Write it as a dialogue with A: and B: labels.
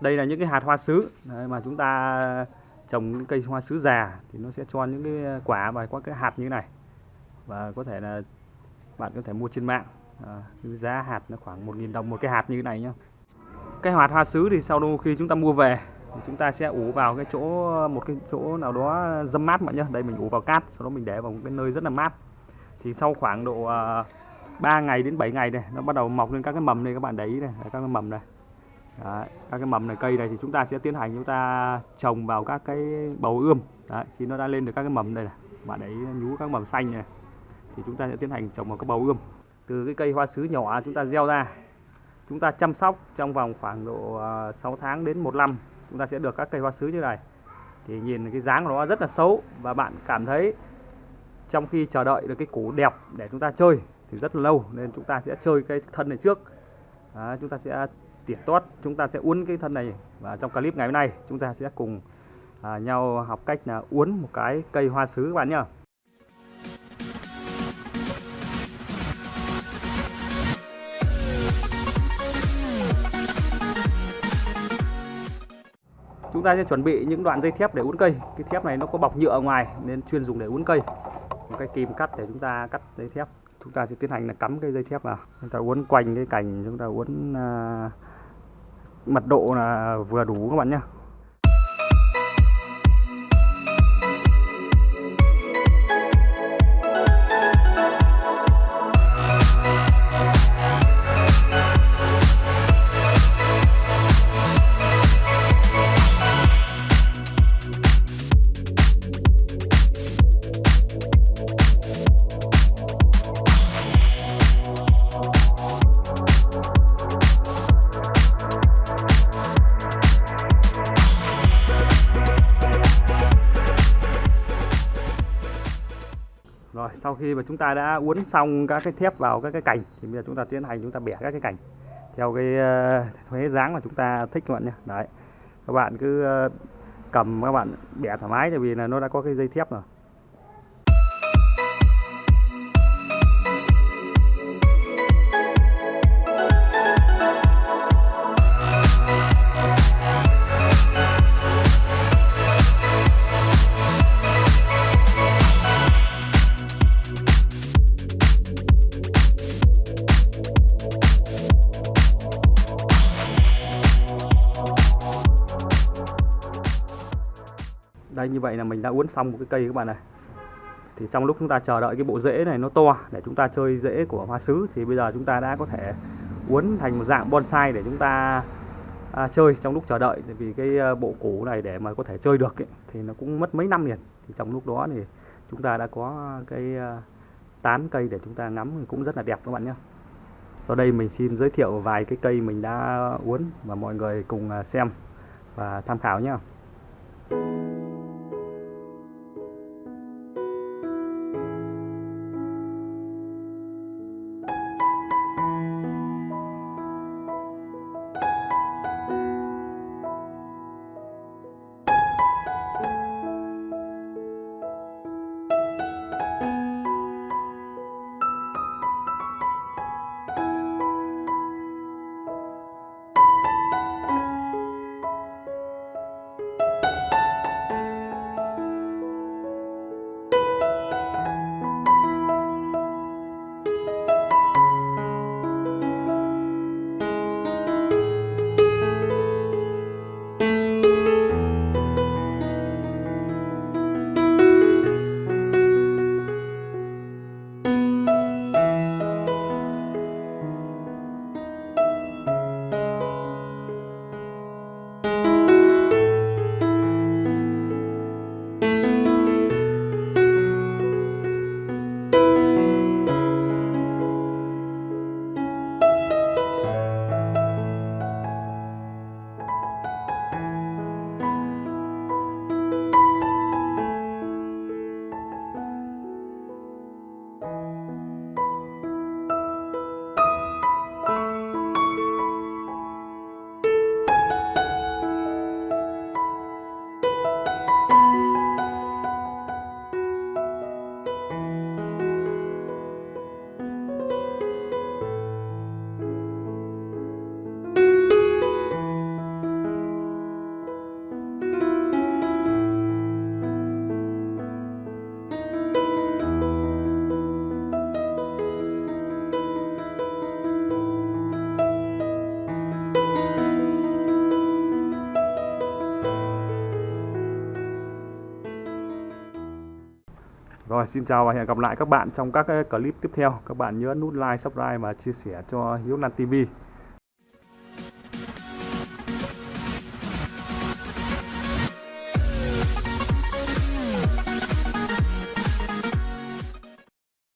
A: đây là những cái hạt hoa sứ. Đấy, mà chúng ta trồng những cây hoa sứ già thì nó sẽ cho những cái quả và có cái hạt như thế này. Và có thể là bạn có thể mua trên mạng. À, giá hạt nó khoảng 1.000 đồng một cái hạt như thế này nhá. Cái hạt hoa sứ thì sau đó khi chúng ta mua về thì chúng ta sẽ ủ vào cái chỗ một cái chỗ nào đó dâm mát mọi nhá. Đây mình ủ vào cát sau đó mình để vào một cái nơi rất là mát. Thì sau khoảng độ à, uh, 3 ngày đến 7 ngày này nó bắt đầu mọc lên các cái mầm này các bạn để ý này các cái mầm này. Đấy, các cái mầm này cây này thì chúng ta sẽ tiến hành chúng ta trồng vào các cái bầu ươm. Đấy, khi nó đã lên được các cái mầm đây này bạn ấy nhú các mầm xanh này thì chúng ta sẽ tiến hành trồng vào các bầu ươm. Từ cái cây hoa sứ nhỏ chúng ta gieo ra chúng ta chăm sóc trong vòng khoảng độ à, 6 tháng đến một năm chúng ta sẽ được các cây hoa sứ như này. Thì nhìn cái dáng của nó rất là xấu và bạn cảm thấy trong khi chờ đợi được cái củ đẹp để chúng ta chơi thì rất là lâu nên chúng ta sẽ chơi cái thân này trước. Đó, chúng ta sẽ tỉa tót chúng ta sẽ uốn cái thân này và trong clip ngày hôm nay chúng ta sẽ cùng à, nhau học cách là uốn một cái cây hoa sứ các bạn nhá. Chúng ta sẽ chuẩn bị những đoạn dây thép để uốn cây. Cái thép này nó có bọc nhựa ở ngoài nên chuyên dùng để uốn cây. Một cái kìm cắt để chúng ta cắt dây thép. Chúng ta sẽ tiến hành là cắm cái dây thép vào. Chúng ta uốn quanh cái cành chúng ta uốn uh, mật độ là vừa đủ các bạn nhé Rồi, sau khi mà chúng ta đã uốn xong các cái thép vào các cái cành, thì bây giờ chúng ta tiến hành chúng ta bẻ các cái cành theo cái ờ, thuế dáng mà chúng ta thích các bạn nhé. Đấy. Các bạn cứ ờ, cầm các bạn bẻ thoải mái, tại vì là nó đã có cái dây thép rồi. Đây như vậy là mình đã uốn xong một cái cây các bạn này. Thì trong lúc chúng ta chờ đợi cái bộ rễ này nó to để chúng ta chơi rễ của hoa sứ thì bây giờ chúng ta đã có thể uốn thành một dạng bonsai để chúng ta à, chơi trong lúc chờ đợi. Vì cái à, bộ củ này để mà có thể chơi được ấy, thì nó cũng mất mấy năm liền. Thì trong lúc đó thì chúng ta đã có cái à, tán cây để chúng ta ngắm cũng rất là đẹp các bạn nhé. Sau đây mình xin giới thiệu vài cái cây mình đã uốn và mọi người cùng à, xem và tham khảo nhé. Rồi xin chào và hẹn gặp lại các bạn trong các ờ, clip tiếp theo. Các bạn nhớ nút like, subscribe và chia sẻ cho Hiếu Lan TV.